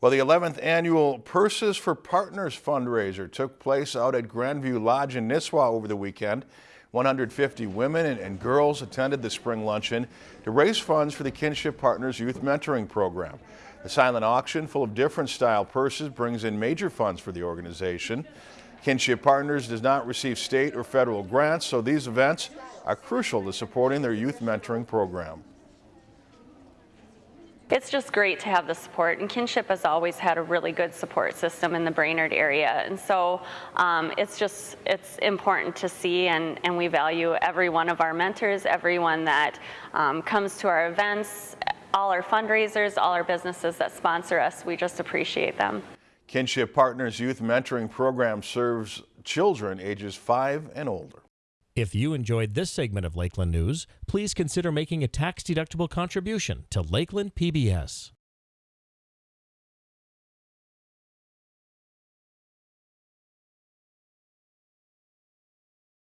Well, the 11th annual Purses for Partners fundraiser took place out at Grandview Lodge in Nisswa over the weekend. 150 women and, and, girls attended the spring luncheon to raise funds for the Kinship Partners Youth Mentoring Program. The silent auction, full of different style purses, brings in major funds for the organization. Kinship Partners does not receive state or federal grants, so these events are crucial to supporting their youth mentoring program. It's just great to have the support, and Kinship has always had a really good support system in the Brainerd area, and so um, it's just it's important to see, and, and we value every one of our mentors, everyone that um, comes to our events, all our fundraisers, all our businesses that sponsor us. We just appreciate them. Kinship Partners Youth Mentoring Program serves children ages 5 and older. If you enjoyed this segment of Lakeland News, please consider making a tax-deductible contribution to Lakeland PBS.